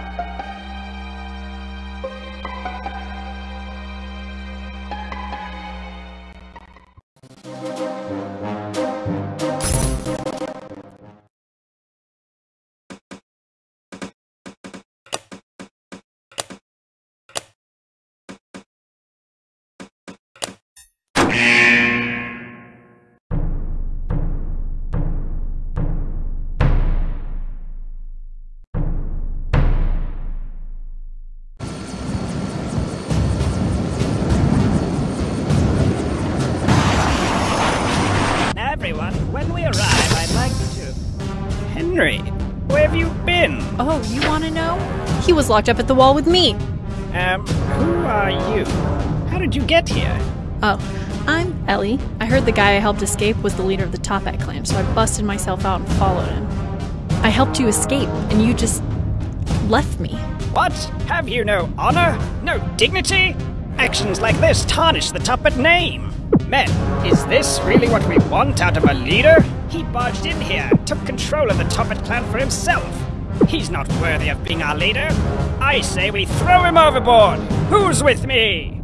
Everyone, Henry, where have you been? Oh, you want to know? He was locked up at the wall with me. Um, who are you? How did you get here? Oh, I'm Ellie. I heard the guy I helped escape was the leader of the Toppat clan, so I busted myself out and followed him. I helped you escape, and you just left me. What? Have you no honor? No dignity? Actions like this tarnish the Toppat name. Men, is this really what we want out of a leader? He barged in here took control of the Toppat clan for himself. He's not worthy of being our leader. I say we throw him overboard. Who's with me?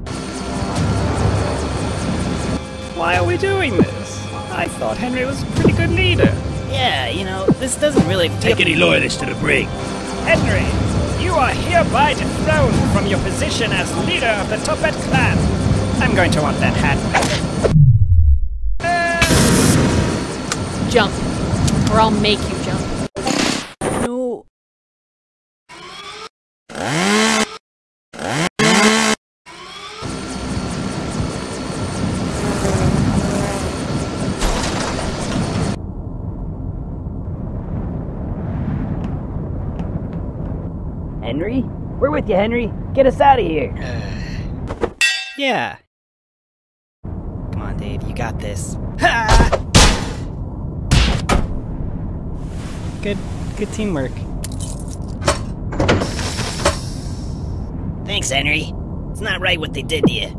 Why are we doing this? I thought Henry was a pretty good leader. Yeah, you know, this doesn't really Take any loyalists to the brig. Henry, you are hereby dethroned from your position as leader of the Toppat clan. I'm going to want that hat back. Jump, or I'll make you jump. No. Henry? We're with you, Henry. Get us out of here. Uh, yeah. Come on, Dave, you got this. Good good teamwork. Thanks, Henry. It's not right what they did to you.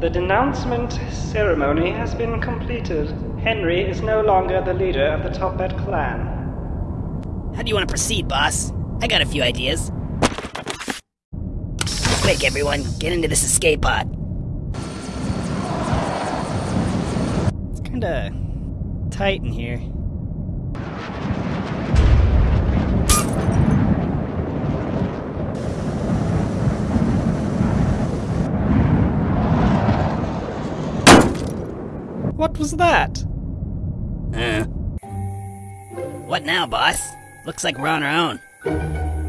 The denouncement ceremony has been completed. Henry is no longer the leader of the Toppat clan. How do you want to proceed, boss? I got a few ideas. Quick, everyone, get into this escape pod. It's kinda tight in here. What was that? Uh. What now, boss? Looks like we're on our own.